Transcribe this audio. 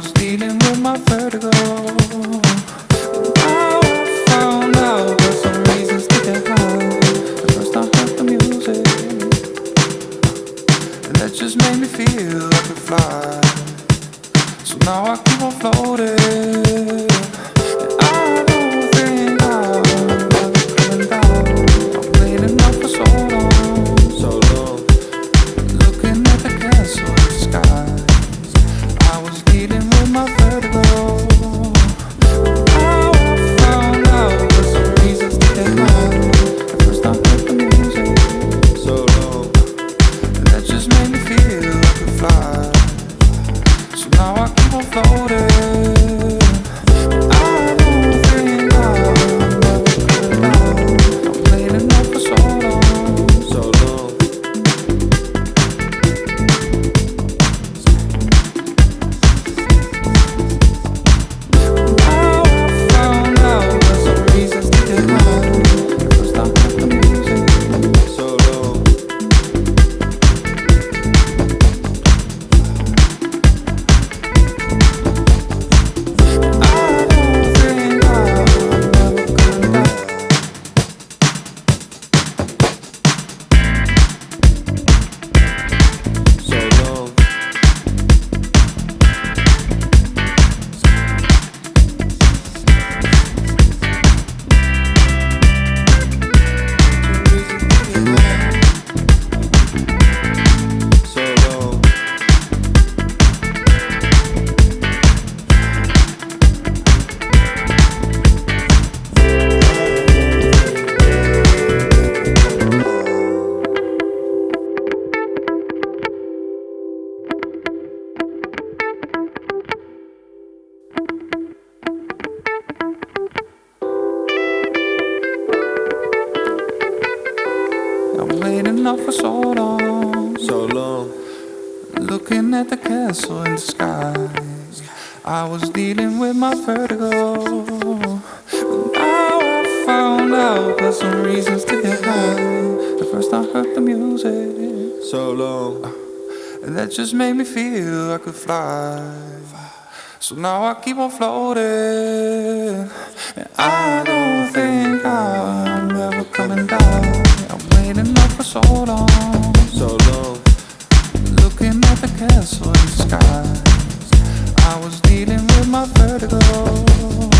was dealing with my vertigo. Now I found out there's some reasons to get high. First the music And that just made me feel like a fly. So now I keep on floating. Up for so long. So long. Looking at the castle in the sky. I was dealing with my vertigo. But now I found out there's some reasons to get high. At first I heard the music. So long. And that just made me feel I could fly. So now I keep on floating. And I don't think I'm ever coming down. I'm waiting up for so long. So long. Looking at the castle in the sky. I was dealing with my vertigo.